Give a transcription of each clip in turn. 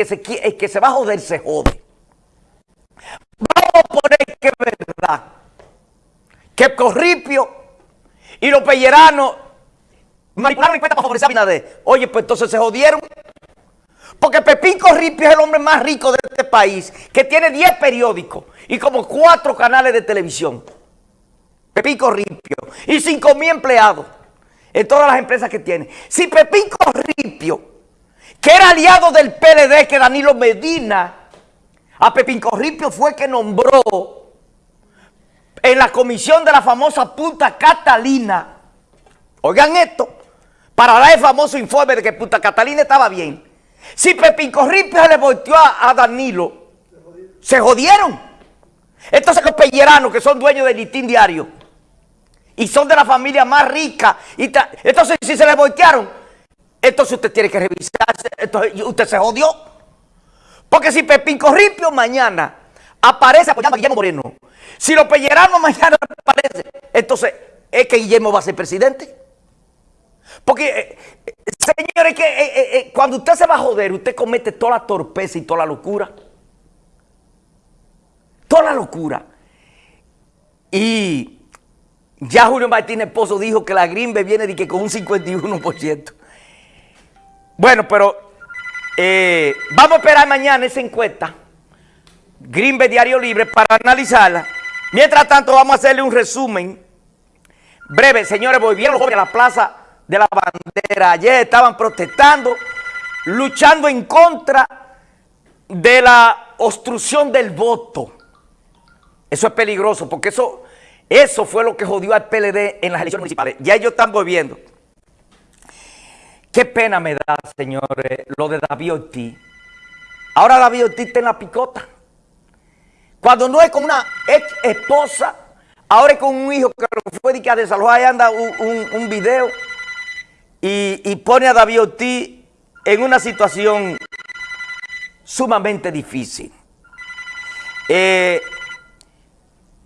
que se, el que se va a joder se jode. Vamos a poner que es verdad. Que Corripio y los pelleranos manipularon cuenta para favorecer a Binader. Oye, pues entonces se jodieron. Porque Pepín Corripio es el hombre más rico de este país, que tiene 10 periódicos y como 4 canales de televisión. Pepín Corripio. Y 5 mil empleados en todas las empresas que tiene. Si Pepín Corripio, que era aliado del PLD, que Danilo Medina, a Pepín Corripio fue que nombró en la comisión de la famosa Punta Catalina, oigan esto, para dar el famoso informe de que Punta Catalina estaba bien. Si Pepín Corripio se le volteó a, Danilo, se jodieron. Entonces los pelleranos que son dueños del listín diario y son de la familia más rica, entonces si se le voltearon, entonces usted tiene que revisarse, usted se jodió. Porque si Pepín Corripio mañana aparece apoyando a Guillermo Moreno, si los pelleranos mañana aparecen, entonces es que Guillermo va a ser presidente. Porque, eh, eh, señores, que eh, cuando usted se va a joder, usted comete toda la torpeza y toda la locura. Toda la locura. Y ya Julio Martínez Pozo dijo que la Grimbe viene de que con un 51%. Bueno, pero vamos a esperar mañana esa encuesta. Grimbe Diario Libre para analizarla. Mientras tanto, vamos a hacerle un resumen breve. Señores, volvieron los jóvenes a la plaza de la bandera. Ayer estaban protestando, luchando en contra de la obstrucción del voto. Eso es peligroso porque eso, eso fue lo que jodió al PLD en las elecciones municipales. Ya ellos están volviendo. Qué pena me da, señores, lo de David Ortiz. Ahora David Ortiz está en la picota. Cuando no es con una ex esposa, ahora es con un hijo que fue de que a desalojar, ahí anda un video y, pone a David Ortiz en una situación sumamente difícil. Eh,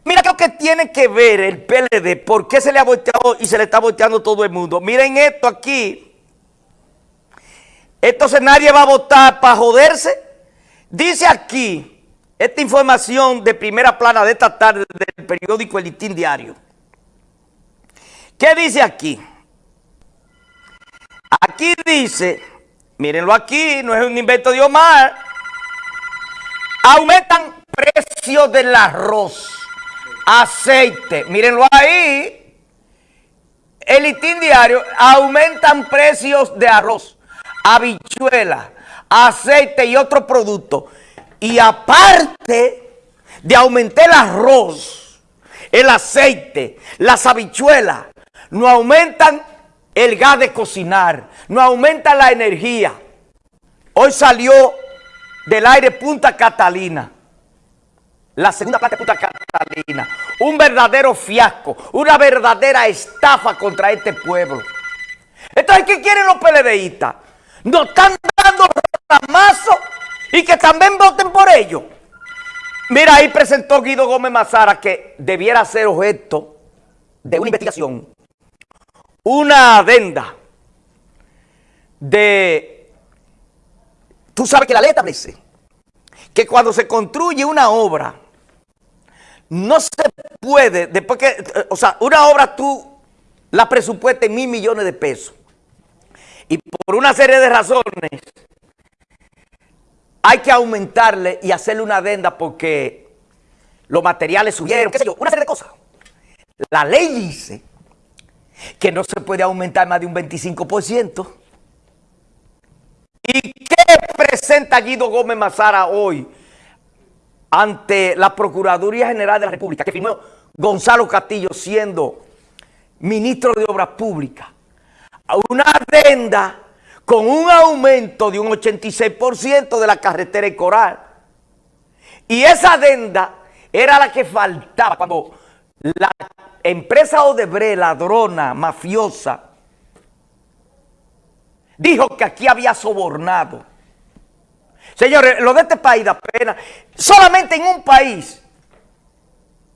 mira lo que tiene que ver el PLD, por qué se le ha volteado y se le está volteando todo el mundo. Miren esto aquí. Entonces nadie va a votar para joderse. Dice aquí, esta información de primera plana de esta tarde del periódico El Listín Diario. ¿Qué dice aquí? Aquí dice, mírenlo aquí, no es un invento de Omar, aumentan precios del arroz, aceite, mírenlo ahí, el listín diario, aumentan precios de arroz, habichuela, aceite y otros productos. Y aparte de aumentar el arroz, el aceite, las habichuelas, no aumentan el gas de cocinar, no aumenta la energía. Hoy salió del aire Punta Catalina, la segunda parte de Punta Catalina, un verdadero fiasco, una verdadera estafa contra este pueblo. Entonces, ¿qué quieren los PLDistas? Nos están dando ramazo y que también voten por ellos. Mira, ahí presentó Guido Gómez Mazara que debiera ser objeto de una investigación una adenda de... Tú sabes que la ley establece que cuando se construye una obra, no se puede, después que, o sea, una obra tú la presupuestas en mil millones de pesos. Y por una serie de razones hay que aumentarle y hacerle una adenda porque los materiales subieron, qué sé yo, una serie de cosas. La ley dice que no se puede aumentar más de un 25%. ¿Y qué presenta Guido Gómez Mazara hoy ante la Procuraduría General de la República, que firmó Gonzalo Castillo siendo ministro de Obras Públicas? Una adenda con un aumento de un 86% de la carretera y coral. Y esa adenda era la que faltaba cuando la empresa Odebrecht, ladrona, mafiosa, dijo que aquí había sobornado. Señores, lo de este país da pena. Solamente en un país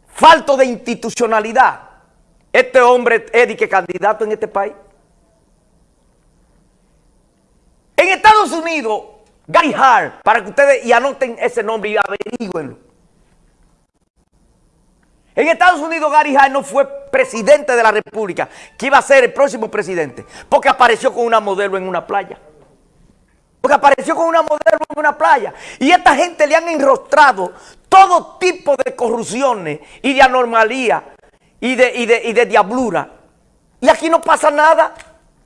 falto de institucionalidad, este hombre es que candidato en este país. En Estados Unidos, Gary Hart, para que ustedes y anoten ese nombre y averigüenlo. En Estados Unidos Gary Hart no fue presidente de la república, que iba a ser el próximo presidente, porque apareció con una modelo en una playa. Porque apareció con una modelo en una playa. Y esta gente le han enrostrado todo tipo de corrupciones y de anormalía y de, y de, y de diablura. Y aquí no pasa nada.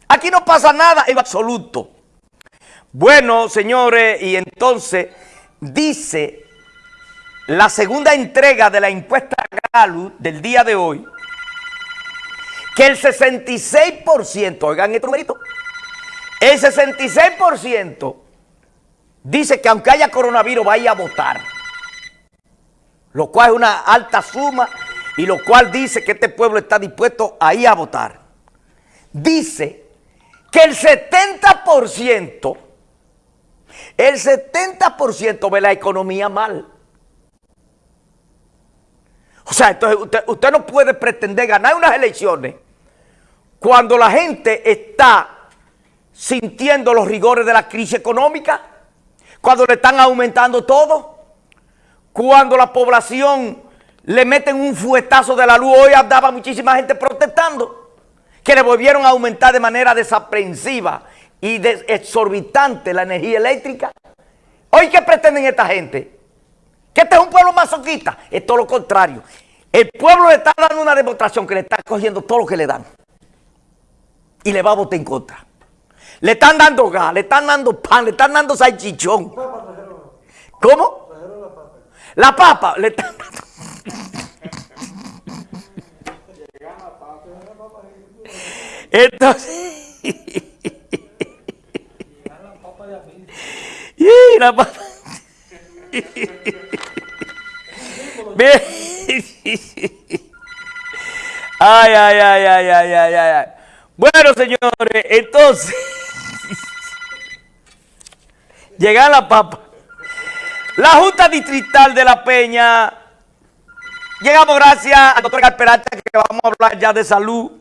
Aquí no pasa nada en absoluto. Bueno, señores, y entonces dice la segunda entrega de la encuesta Gallup del día de hoy que el 66%, oigan este numerito, el 66% dice que aunque haya coronavirus vaya a votar. Lo cual es una alta suma y lo cual dice que este pueblo está dispuesto a ir a votar. Dice que el 70%, el 70% ve la economía mal. O sea, entonces usted, no puede pretender ganar unas elecciones cuando la gente está sintiendo los rigores de la crisis económica, cuando le están aumentando todo, cuando la población le meten un fuetazo de la luz, hoy andaba muchísima gente protestando, que le volvieron a aumentar de manera desaprensiva y exorbitante la energía eléctrica. Hoy, ¿qué pretenden esta gente? ¿Que este es un pueblo masoquista? Es todo lo contrario. El pueblo le está dando una demostración que le está cogiendo todo lo que le dan. Y le va a votar en contra. Le están dando gas, le están dando pan, le están dando salchichón. ¿Cómo? La papa, le están dando... Entonces... y la papa... ay, ay, ay, ay, ay, ay, ay. Bueno, señores, entonces... Llega la papa. La Junta Distrital de La Peña. Llegamos gracias al doctor Galperalta que vamos a hablar ya de salud.